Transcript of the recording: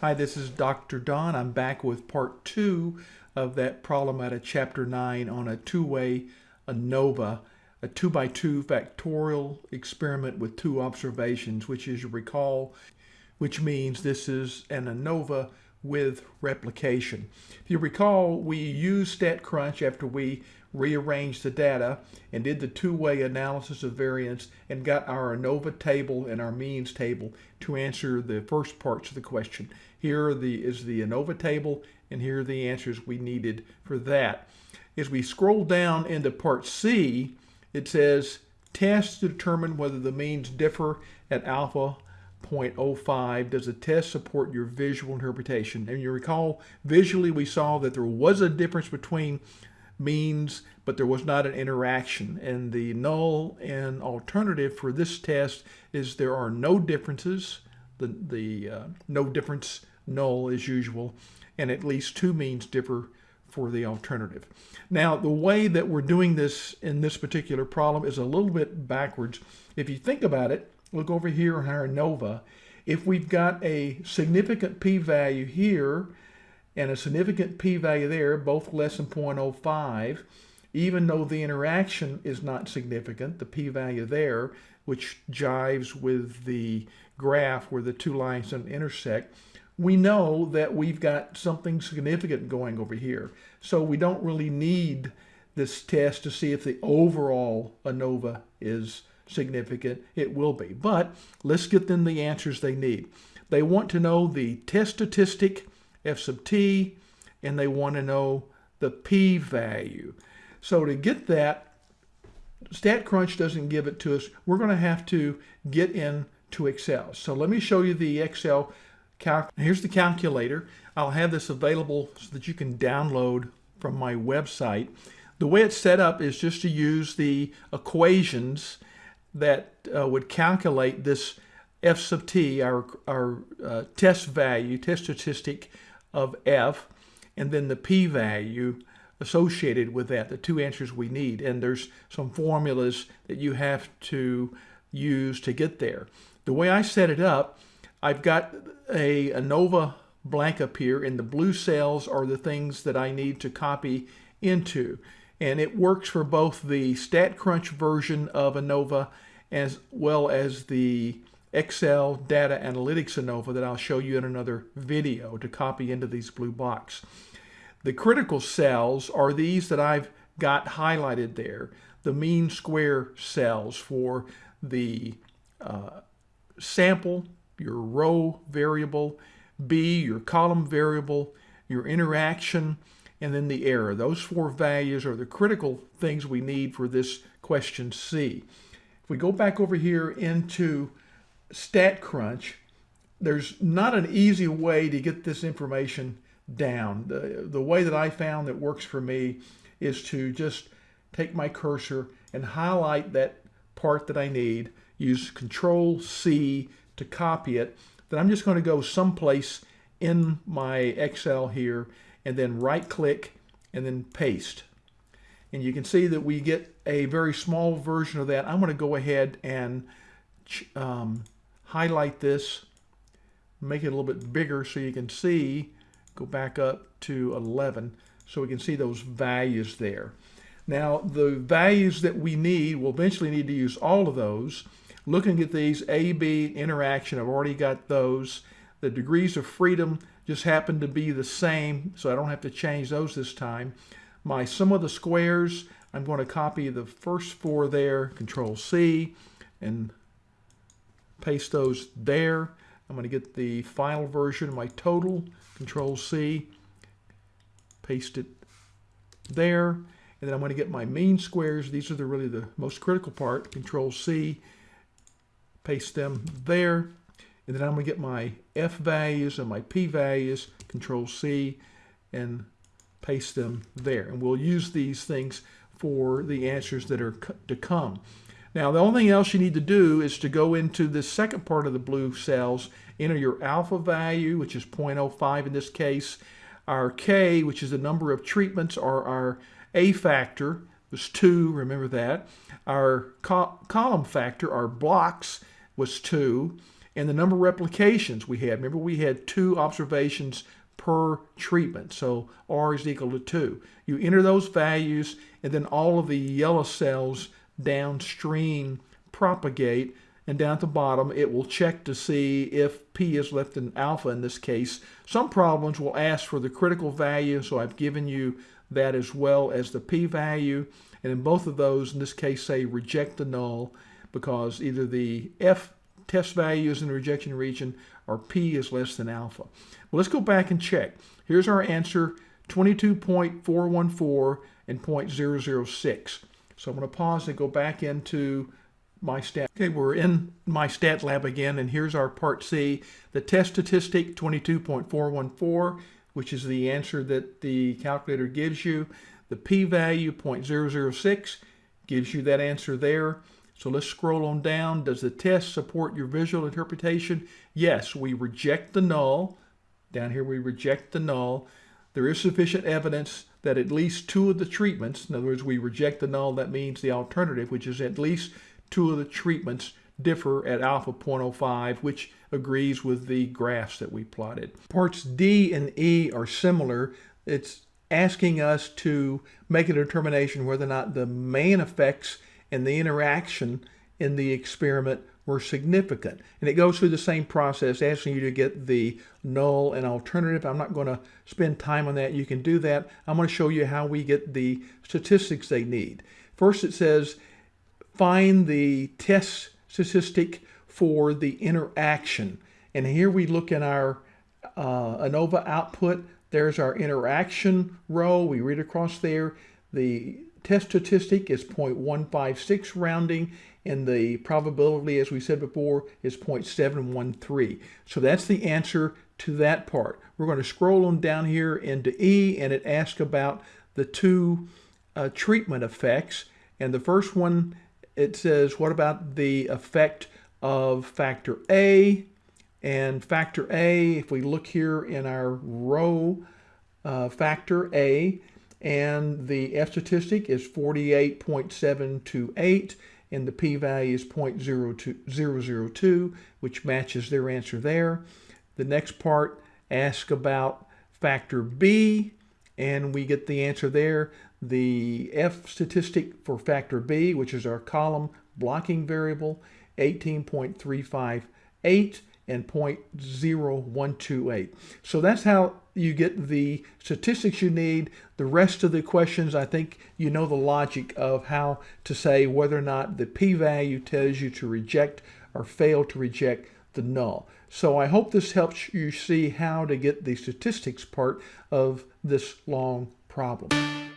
Hi, this is Dr. Don. I'm back with part two of that problem out of chapter nine on a two-way ANOVA, a two by two factorial experiment with two observations, which is you recall, which means this is an ANOVA with replication. If you recall, we used StatCrunch after we rearranged the data and did the two-way analysis of variance and got our ANOVA table and our means table to answer the first parts of the question. Here the, is the ANOVA table and here are the answers we needed for that. As we scroll down into part C, it says test to determine whether the means differ at alpha 0.05 does the test support your visual interpretation and you recall visually we saw that there was a difference between means but there was not an interaction and the null and alternative for this test is there are no differences the the uh, no difference null as usual and at least two means differ for the alternative. Now, the way that we're doing this in this particular problem is a little bit backwards. If you think about it, look over here on our ANOVA. If we've got a significant p-value here and a significant p-value there, both less than 0.05, even though the interaction is not significant, the p-value there, which jives with the graph where the two lines intersect, we know that we've got something significant going over here. So we don't really need this test to see if the overall ANOVA is significant, it will be. But let's get them the answers they need. They want to know the test statistic, F sub t, and they want to know the p-value. So to get that, StatCrunch doesn't give it to us. We're going to have to get into Excel. So let me show you the Excel. Calc. Here's the calculator. I'll have this available so that you can download from my website. The way it's set up is just to use the equations that uh, would calculate this f sub t, our, our uh, test value, test statistic of f, and then the p-value associated with that, the two answers we need. And there's some formulas that you have to use to get there. The way I set it up, I've got a ANOVA blank up here, and the blue cells are the things that I need to copy into and it works for both the StatCrunch version of ANOVA as well as the Excel Data Analytics ANOVA that I'll show you in another video to copy into these blue box. The critical cells are these that I've got highlighted there, the mean square cells for the uh, sample, your row variable, B, your column variable, your interaction, and then the error. Those four values are the critical things we need for this question C. If we go back over here into StatCrunch, there's not an easy way to get this information down. The, the way that I found that works for me is to just take my cursor and highlight that part that I need, use Control C to copy it, then I'm just going to go someplace in my Excel here and then right click and then paste. And you can see that we get a very small version of that. I'm going to go ahead and um, highlight this, make it a little bit bigger so you can see, go back up to 11 so we can see those values there. Now the values that we need, we'll eventually need to use all of those. Looking at these A, B interaction, I've already got those. The degrees of freedom, just happen to be the same, so I don't have to change those this time. My sum of the squares, I'm going to copy the first four there, Control C, and paste those there. I'm going to get the final version of my total, Control C, paste it there, and then I'm going to get my mean squares. These are the really the most critical part, Control C, paste them there, and then I'm going to get my F values and my P values, Control C, and paste them there. And we'll use these things for the answers that are to come. Now, the only thing else you need to do is to go into the second part of the blue cells, enter your alpha value, which is 0.05 in this case, our K, which is the number of treatments, or our A factor, was 2, remember that. Our co column factor, our blocks, was 2 and the number of replications we had. Remember, we had two observations per treatment. So R is equal to 2. You enter those values, and then all of the yellow cells downstream propagate. And down at the bottom, it will check to see if P is less than alpha in this case. Some problems will ask for the critical value, so I've given you that as well as the P value. And in both of those, in this case, say reject the null because either the F test value is in the rejection region or P is less than alpha. Well, let's go back and check. Here's our answer, 22.414 and 0.006. So I'm going to pause and go back into my stat. Okay, we're in MyStatLab again, and here's our part C. The test statistic, 22.414, which is the answer that the calculator gives you. The p-value, 0.006, gives you that answer there. So let's scroll on down. Does the test support your visual interpretation? Yes, we reject the null. Down here we reject the null. There is sufficient evidence that at least two of the treatments, in other words, we reject the null, that means the alternative, which is at least two of the treatments differ at alpha 0.05, which agrees with the graphs that we plotted. Parts D and E are similar. It's asking us to make a determination whether or not the main effects and the interaction in the experiment were significant. And it goes through the same process, asking you to get the null and alternative. I'm not going to spend time on that. You can do that. I'm going to show you how we get the statistics they need. First, it says find the test statistic for the interaction. And here we look in our uh, ANOVA output. There's our interaction row. We read across there. The test statistic is 0.156 rounding and the probability, as we said before, is 0.713. So that's the answer to that part. We're going to scroll on down here into E and it asks about the two uh, treatment effects. And the first one, it says, what about the effect of factor A? And factor A, if we look here in our row, uh, factor A, and the F statistic is 48.728 and the p-value is 0.002, which matches their answer there. The next part asks about factor B, and we get the answer there. The F statistic for factor B, which is our column blocking variable, 18.358, and 0.0128. So that's how you get the statistics you need. The rest of the questions, I think you know the logic of how to say whether or not the p-value tells you to reject or fail to reject the null. So I hope this helps you see how to get the statistics part of this long problem.